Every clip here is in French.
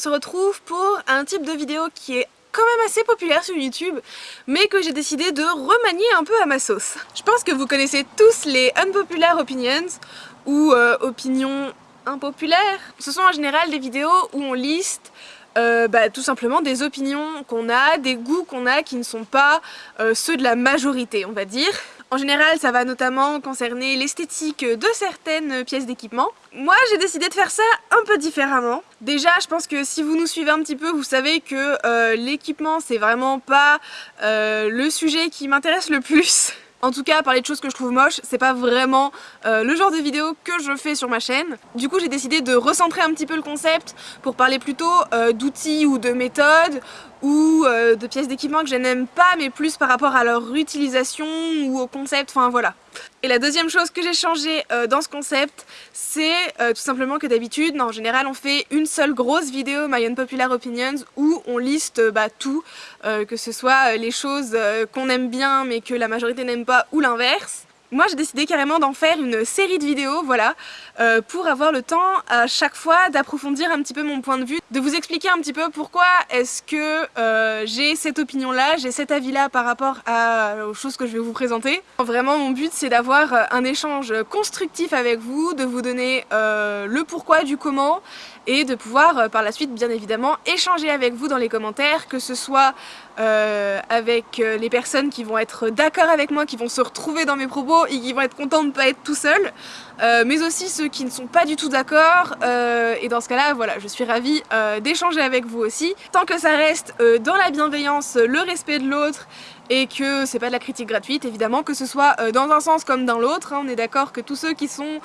se retrouve pour un type de vidéo qui est quand même assez populaire sur YouTube, mais que j'ai décidé de remanier un peu à ma sauce. Je pense que vous connaissez tous les unpopular opinions, ou euh, opinions impopulaires. Ce sont en général des vidéos où on liste euh, bah, tout simplement des opinions qu'on a, des goûts qu'on a qui ne sont pas euh, ceux de la majorité, on va dire. En général, ça va notamment concerner l'esthétique de certaines pièces d'équipement. Moi, j'ai décidé de faire ça un peu différemment. Déjà, je pense que si vous nous suivez un petit peu, vous savez que euh, l'équipement, c'est vraiment pas euh, le sujet qui m'intéresse le plus. En tout cas, parler de choses que je trouve moches, c'est pas vraiment euh, le genre de vidéo que je fais sur ma chaîne. Du coup, j'ai décidé de recentrer un petit peu le concept pour parler plutôt d'outils ou de méthodes ou euh, de pièces d'équipement que je n'aime pas mais plus par rapport à leur utilisation ou au concept, enfin voilà. Et la deuxième chose que j'ai changé euh, dans ce concept, c'est euh, tout simplement que d'habitude, en général on fait une seule grosse vidéo My Unpopular Opinions où on liste bah, tout, que ce soit les choses qu'on aime bien mais que la majorité n'aime pas ou l'inverse. Moi j'ai décidé carrément d'en faire une série de vidéos, voilà, euh, pour avoir le temps à chaque fois d'approfondir un petit peu mon point de vue, de vous expliquer un petit peu pourquoi est-ce que euh, j'ai cette opinion-là, j'ai cet avis-là par rapport aux choses que je vais vous présenter. Vraiment mon but c'est d'avoir euh, un échange constructif avec vous, de vous donner le pourquoi du comment et de pouvoir par la suite bien évidemment échanger avec vous dans les commentaires, que ce soit avec les personnes qui vont être d'accord avec moi, qui vont se retrouver dans mes propos et qui vont être contents de ne pas être tout seul, euh, mais aussi ceux qui ne sont pas du tout d'accord, euh, et dans ce cas-là, voilà, je suis ravie euh, d'échanger avec vous aussi. Tant que ça reste dans la bienveillance, le respect de l'autre, et que c'est pas de la critique gratuite, évidemment, que ce soit dans un sens comme dans l'autre, hein. on est d'accord que tous ceux qui sont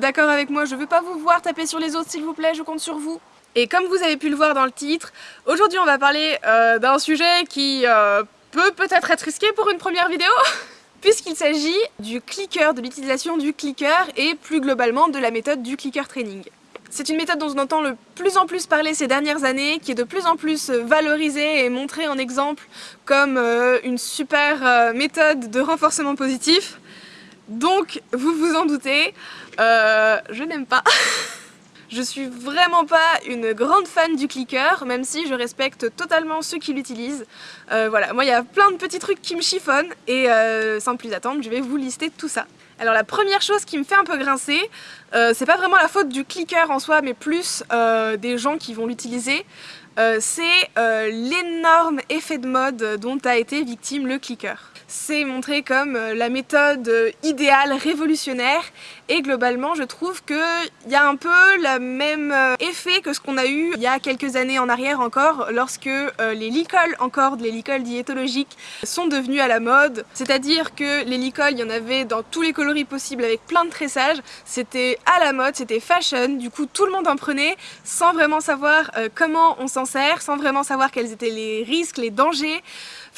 d'accord avec moi, je veux pas vous voir taper sur les autres s'il vous plaît, je compte sur vous. Et comme vous avez pu le voir dans le titre, aujourd'hui on va parler d'un sujet qui peut peut-être être risqué pour une première vidéo puisqu'il s'agit du clicker, de l'utilisation du clicker et plus globalement de la méthode du clicker training. C'est une méthode dont on entend le plus en plus parler ces dernières années, qui est de plus en plus valorisée et montrée en exemple comme euh, une super euh, méthode de renforcement positif. Donc, vous vous en doutez, euh, je n'aime pas Je suis vraiment pas une grande fan du clicker, même si je respecte totalement ceux qui l'utilisent. Euh, voilà, moi il y a plein de petits trucs qui me chiffonnent et euh, sans plus attendre, je vais vous lister tout ça. Alors la première chose qui me fait un peu grincer, euh, c'est pas vraiment la faute du clicker en soi, mais plus des gens qui vont l'utiliser. C'est l'énorme effet de mode dont a été victime le clicker c'est montré comme euh, la méthode euh, idéale, révolutionnaire et globalement je trouve qu'il y a un peu le même euh, effet que ce qu'on a eu il y a quelques années en arrière encore lorsque les licoles encore, les licoles diétologiques sont devenues à la mode. C'est-à-dire que les licoles il y en avait dans tous les coloris possibles avec plein de tressages. C'était à la mode, c'était fashion. Du coup tout le monde en prenait sans vraiment savoir comment on s'en sans vraiment savoir quels étaient les risques, les dangers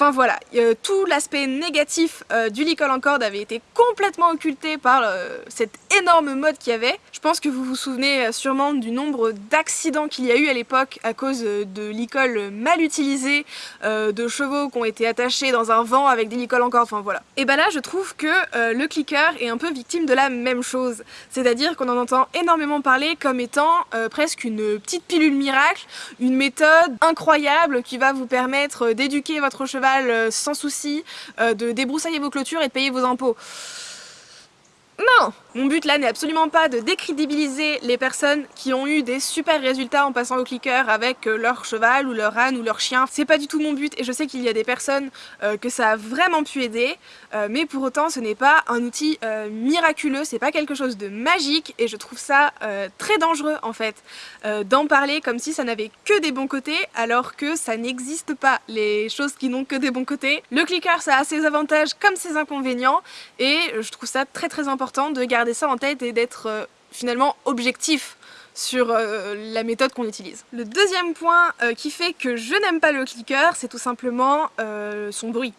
Enfin voilà, tout l'aspect négatif euh, du licol en corde avait été complètement occulté par euh, cette énorme mode qu'il y avait. Je pense que vous vous souvenez euh, sûrement du nombre d'accidents qu'il y a eu à l'époque à cause de licoles mal utilisées, de chevaux qui ont été attachés dans un vent avec des licoles en corde, enfin voilà. Et bah là je trouve que le clicker est un peu victime de la même chose. C'est-à-dire qu'on en entend énormément parler comme étant presque une petite pilule miracle, une méthode incroyable qui va vous permettre d'éduquer votre cheval sans souci, euh, de débroussailler vos clôtures et de payer vos impôts. Non Mon but là n'est absolument pas de décrédibiliser les personnes qui ont eu des super résultats en passant au clicker avec euh, leur cheval ou leur âne ou leur chien. C'est pas du tout mon but et je sais qu'il y a des personnes euh, que ça a vraiment pu aider, euh, mais pour autant ce n'est pas un outil miraculeux, c'est pas quelque chose de magique et je trouve ça très dangereux en fait d'en parler comme si ça n'avait que des bons côtés alors que ça n'existe pas les choses qui n'ont que des bons côtés. Le clicker ça a ses avantages comme ses inconvénients et je trouve ça très très important de garder ça en tête et d'être euh, finalement objectif sur euh, la méthode qu'on utilise. Le deuxième point euh, qui fait que je n'aime pas le clicker, c'est tout simplement son bruit.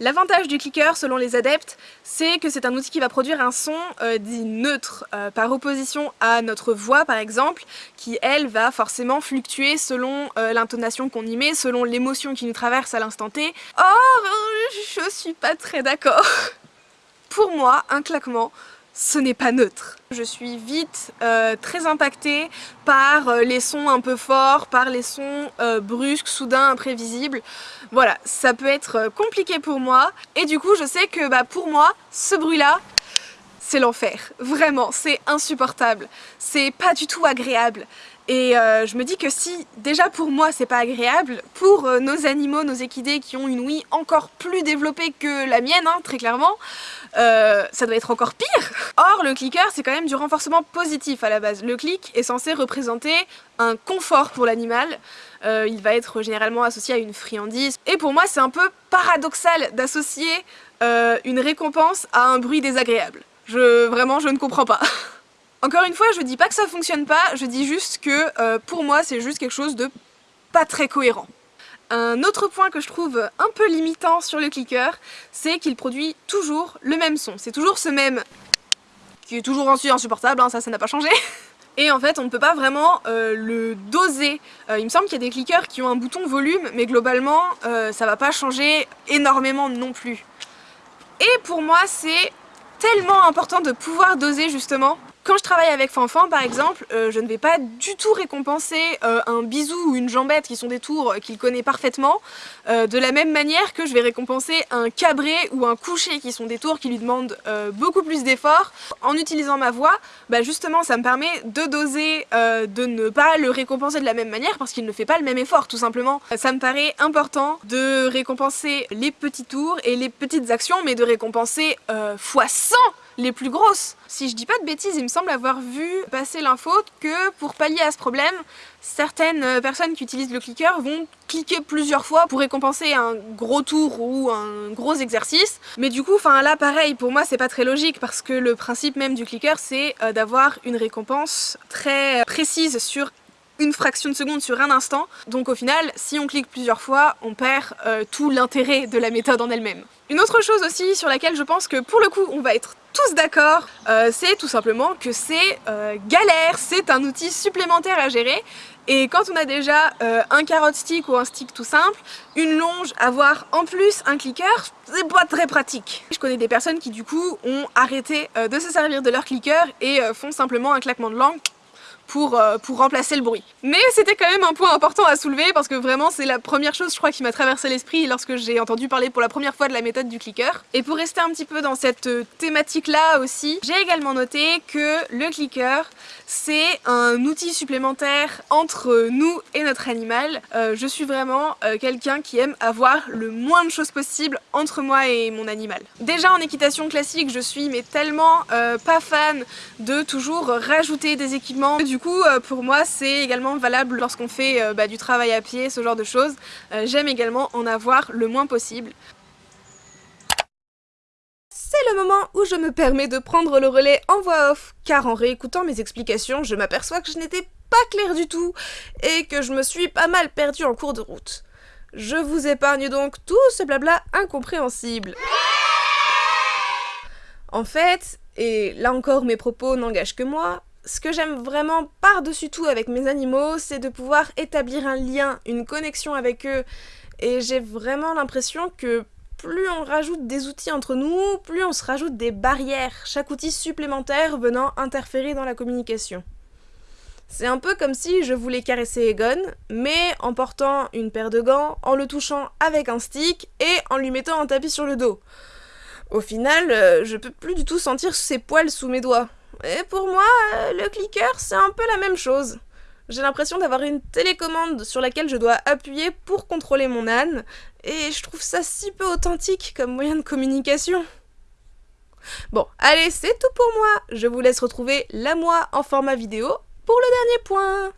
L'avantage du clicker, selon les adeptes, c'est que c'est un outil qui va produire un son dit neutre, par opposition à notre voix par exemple, qui elle va forcément fluctuer selon l'intonation qu'on y met, selon l'émotion qui nous traverse à l'instant T. Or, je suis pas très d'accord pour moi, un claquement ce n'est pas neutre. Je suis vite euh, très impactée par euh, les sons un peu forts, par les sons euh, brusques, soudains, imprévisibles. Voilà, ça peut être compliqué pour moi. Et du coup, je sais que bah, pour moi, ce bruit-là, c'est l'enfer. Vraiment, c'est insupportable. C'est pas du tout agréable. Et je me dis que si déjà pour moi c'est pas agréable, pour nos animaux, nos équidés qui ont une ouïe encore plus développée que la mienne, hein, très clairement, euh, ça doit être encore pire Or le clicker c'est quand même du renforcement positif à la base. Le clic est censé représenter un confort pour l'animal, il va être généralement associé à une friandise. Et pour moi c'est un peu paradoxal d'associer une récompense à un bruit désagréable. Vraiment je ne comprends pas. Encore une fois, je dis pas que ça fonctionne pas, je dis juste que euh, pour moi c'est juste quelque chose de pas très cohérent. Un autre point que je trouve un peu limitant sur le clicker, c'est qu'il produit toujours le même son. C'est toujours ce même qui est toujours insupportable, hein, ça, ça n'a pas changé. Et en fait, on ne peut pas vraiment euh, le doser. Euh, il me semble qu'il y a des clickers qui ont un bouton volume, mais globalement, ça va pas changer énormément non plus. Et pour moi, c'est tellement important de pouvoir doser justement quand je travaille avec Fanfan par exemple, euh, je ne vais pas du tout récompenser euh, un bisou ou une jambette qui sont des tours qu'il connaît parfaitement euh, de la même manière que je vais récompenser un cabré ou un coucher qui sont des tours qui lui demandent beaucoup plus d'efforts. En utilisant ma voix, bah justement ça me permet de doser, de ne pas le récompenser de la même manière parce qu'il ne fait pas le même effort tout simplement. Ça me paraît important de récompenser les petits tours et les petites actions mais de récompenser fois 100 les plus grosses. Si je dis pas de bêtises, il me semble avoir vu passer l'info que pour pallier à ce problème, certaines personnes qui utilisent le clicker vont cliquer plusieurs fois pour récompenser un gros tour ou un gros exercice. Mais du coup, enfin là pareil, pour moi c'est pas très logique parce que le principe même du clicker c'est euh, d'avoir une récompense très précise sur une fraction de seconde sur un instant. Donc au final, si on clique plusieurs fois, on perd euh, tout l'intérêt de la méthode en elle-même. Une autre chose aussi sur laquelle je pense que pour le coup on va être tous d'accord, euh, c'est tout simplement que c'est euh, galère, c'est un outil supplémentaire à gérer et quand on a déjà un carotte stick ou un stick tout simple, une longe, avoir en plus un clicker, c'est pas très pratique. Je connais des personnes qui du coup ont arrêté de se servir de leur clicker et font simplement un claquement de langue pour, euh, pour remplacer le bruit. Mais c'était quand même un point important à soulever parce que vraiment c'est la première chose je crois qui m'a traversé l'esprit lorsque j'ai entendu parler pour la première fois de la méthode du clicker. Et pour rester un petit peu dans cette euh, thématique là aussi, j'ai également noté que le clicker c'est un outil supplémentaire entre nous et notre animal. Euh, je suis vraiment quelqu'un qui aime avoir le moins de choses possible entre moi et mon animal. Déjà en équitation classique je suis mais tellement pas fan de toujours rajouter des équipements du coup, euh, pour moi, c'est également valable lorsqu'on fait euh, bah, du travail à pied, ce genre de choses. Euh, j'aime également en avoir le moins possible. C'est le moment où je me permets de prendre le relais en voix off, car en réécoutant mes explications, je m'aperçois que je n'étais pas claire du tout, et que je me suis pas mal perdue en cours de route. Je vous épargne donc tout ce blabla incompréhensible. En fait, et là encore mes propos n'engagent que moi, ce que j'aime vraiment par-dessus tout avec mes animaux, c'est de pouvoir établir un lien, une connexion avec eux. Et j'ai vraiment l'impression que plus on rajoute des outils entre nous, plus on se rajoute des barrières, chaque outil supplémentaire venant interférer dans la communication. C'est un peu comme si je voulais caresser Egon, mais en portant une paire de gants, en le touchant avec un stick et en lui mettant un tapis sur le dos. Au final, euh, je peux plus du tout sentir ses poils sous mes doigts. Et pour moi, euh, le clicker, c'est un peu la même chose. J'ai l'impression d'avoir une télécommande sur laquelle je dois appuyer pour contrôler mon âne, et je trouve ça si peu authentique comme moyen de communication. Bon, allez, c'est tout pour moi. Je vous laisse retrouver la moi en format vidéo pour le dernier point.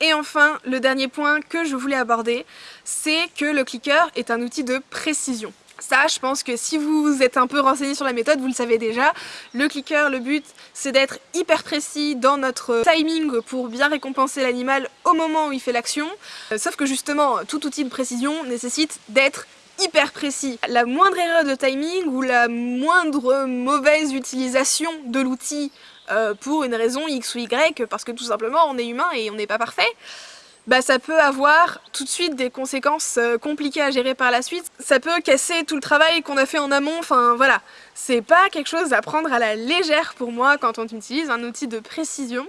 Et enfin, le dernier point que je voulais aborder, c'est que le clicker est un outil de précision. Ça, je pense que si vous êtes un peu renseigné sur la méthode, vous le savez déjà. Le clicker, le but, c'est d'être hyper précis dans notre timing pour bien récompenser l'animal au moment où il fait l'action. Euh, sauf que justement, tout outil de précision nécessite d'être hyper précis. La moindre erreur de timing ou la moindre mauvaise utilisation de l'outil euh, pour une raison X ou Y, parce que tout simplement on est humain et on n'est pas parfait, bah ça peut avoir tout de suite des conséquences euh, compliquées à gérer par la suite. Ça peut casser tout le travail qu'on a fait en amont, enfin voilà. C'est pas quelque chose à prendre à la légère pour moi quand on utilise un outil de précision.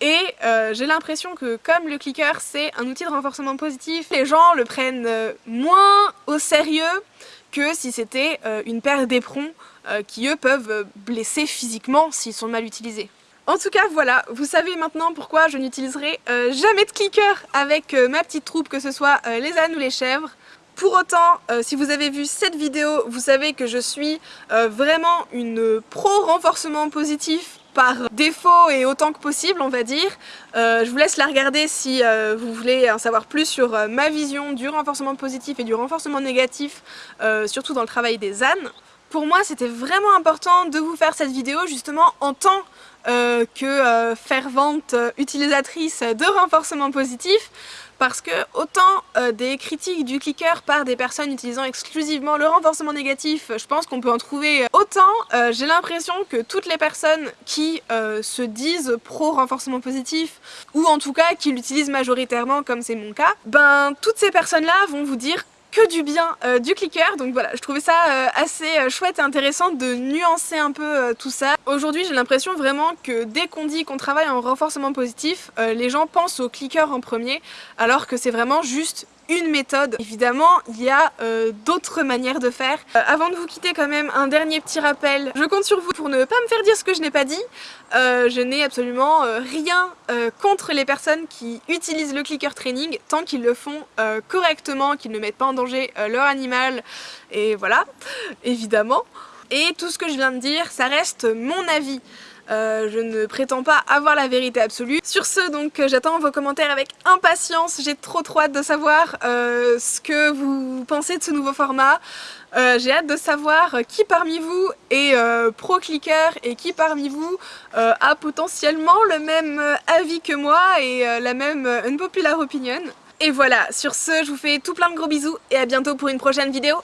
Et euh, j'ai l'impression que comme le clicker c'est un outil de renforcement positif, les gens le prennent euh, moins au sérieux que si c'était une paire d'éperons qui eux peuvent blesser physiquement s'ils sont mal utilisés. En tout cas, voilà, vous savez maintenant pourquoi je n'utiliserai euh, jamais de clicker avec euh, ma petite troupe, que ce soit euh, les ânes ou les chèvres. Pour autant, si vous avez vu cette vidéo, vous savez que je suis vraiment une pro-renforcement positif par défaut et autant que possible, on va dire. je vous laisse la regarder si vous voulez en savoir plus sur ma vision du renforcement positif et du renforcement négatif, surtout dans le travail des ânes. Pour moi, c'était vraiment important de vous faire cette vidéo justement en tant euh, que euh, fervente utilisatrice de renforcement positif parce que autant euh, des critiques du clicker par des personnes utilisant exclusivement le renforcement négatif, je pense qu'on peut en trouver autant, j'ai l'impression que toutes les personnes qui se disent pro renforcement positif, ou en tout cas qui l'utilisent majoritairement comme c'est mon cas, ben toutes ces personnes là vont vous dire que du bien euh, du clicker donc voilà je trouvais ça euh, assez euh, chouette et intéressant de nuancer un peu tout ça. Aujourd'hui j'ai l'impression vraiment que dès qu'on dit qu'on travaille en renforcement positif les gens pensent au clicker en premier alors que c'est vraiment juste une méthode. Évidemment, il y a euh, d'autres manières de faire. Euh, avant de vous quitter quand même, un dernier petit rappel. Je compte sur vous pour ne pas me faire dire ce que je n'ai pas dit. Euh, je n'ai absolument rien contre les personnes qui utilisent le clicker training tant qu'ils le font correctement, qu'ils ne mettent pas en danger leur animal. Et voilà, évidemment. Et tout ce que je viens de dire, ça reste mon avis. Euh, je ne prétends pas avoir la vérité absolue. Sur ce, donc, euh, j'attends vos commentaires avec impatience. J'ai trop trop hâte de savoir euh, ce que vous pensez de ce nouveau format. J'ai hâte de savoir qui parmi vous est pro-clicker et qui parmi vous a potentiellement le même avis que moi et la même unpopular opinion. Et voilà, sur ce, je vous fais tout plein de gros bisous et à bientôt pour une prochaine vidéo.